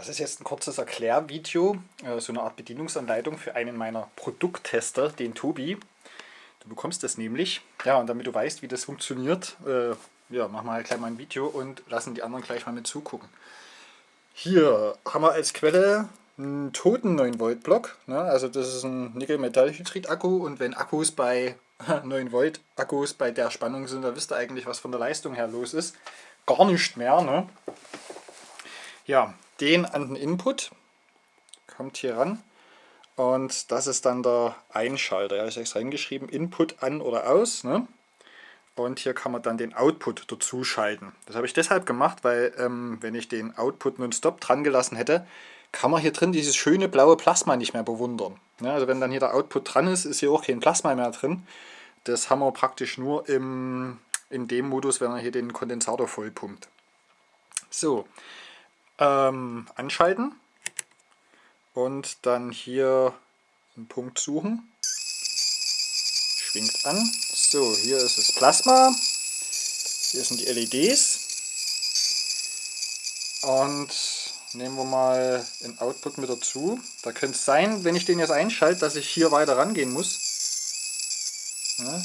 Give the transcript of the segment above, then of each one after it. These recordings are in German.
Das ist jetzt ein kurzes Erklärvideo, äh, so eine Art Bedienungsanleitung für einen meiner Produkttester, den Tobi. Du bekommst das nämlich. Ja, und damit du weißt, wie das funktioniert, äh, ja, machen wir halt gleich mal ein Video und lassen die anderen gleich mal mit zugucken. Hier haben wir als Quelle einen toten 9 Volt Block. Ne? Also das ist ein Nickel-Metall-Hydrid-Akku und wenn Akkus bei 9 Volt Akkus bei der Spannung sind, dann wisst ihr eigentlich, was von der Leistung her los ist. Gar nicht mehr. Ne? Ja, den an den Input, kommt hier ran und das ist dann der Einschalter. Ja, ich habe extra hingeschrieben, Input an oder aus. Ne? Und hier kann man dann den Output dazu schalten. Das habe ich deshalb gemacht, weil ähm, wenn ich den Output nonstop dran gelassen hätte, kann man hier drin dieses schöne blaue Plasma nicht mehr bewundern. Ja, also wenn dann hier der Output dran ist, ist hier auch kein Plasma mehr drin. Das haben wir praktisch nur im, in dem Modus, wenn er hier den Kondensator vollpumpt. So, ähm, anschalten und dann hier einen Punkt suchen. Schwingt an. So, hier ist das Plasma. Hier sind die LEDs. Und nehmen wir mal den Output mit dazu. Da könnte es sein, wenn ich den jetzt einschalte, dass ich hier weiter rangehen muss. Ja.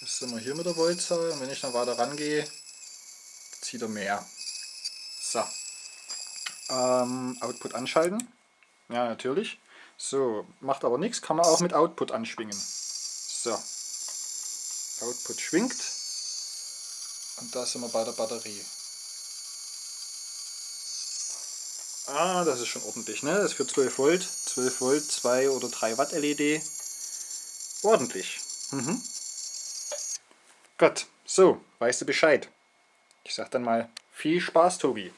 Jetzt sind wir hier mit der Voltzahl und wenn ich dann weiter rangehe, zieht er mehr. So. Ähm, Output anschalten. Ja, natürlich. So, macht aber nichts, kann man auch mit Output anschwingen. So. Output schwingt. Und da sind wir bei der Batterie. Ah, das ist schon ordentlich, ne? Das ist für 12 Volt. 12 Volt, 2 oder 3 Watt LED. Ordentlich. Mhm. Gut, so, weißt du Bescheid. Ich sag dann mal viel Spaß, Tobi.